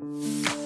Mm-hmm.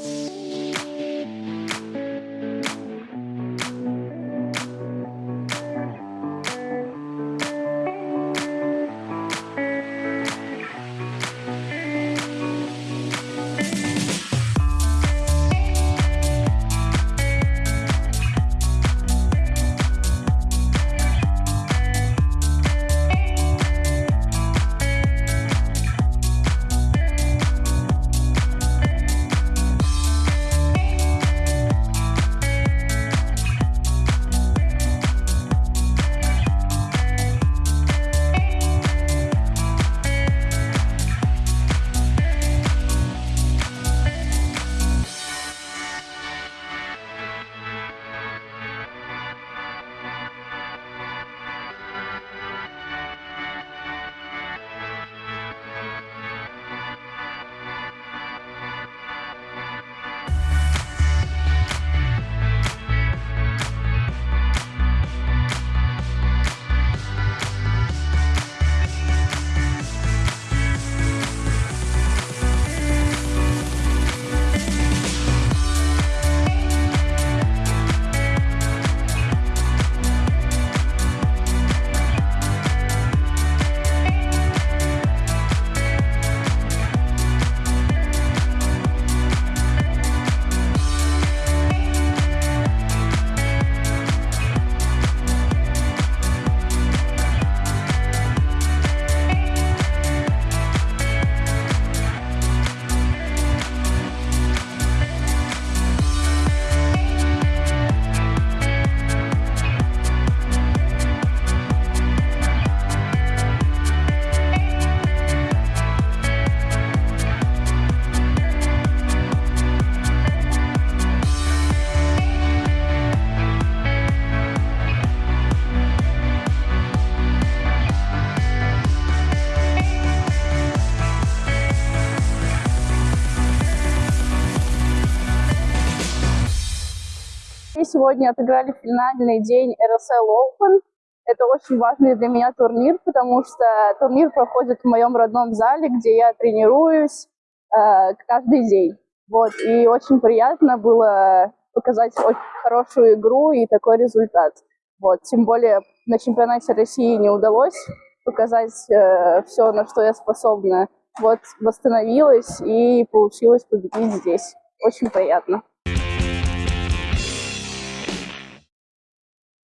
Сегодня отыграли финальный день RSL Open. Это очень важный для меня турнир, потому что турнир проходит в моем родном зале, где я тренируюсь э, каждый день. Вот, и очень приятно было показать очень хорошую игру и такой результат. Вот, тем более на чемпионате России не удалось показать э, все, на что я способна. Вот, восстановилась и получилось победить здесь. Очень приятно.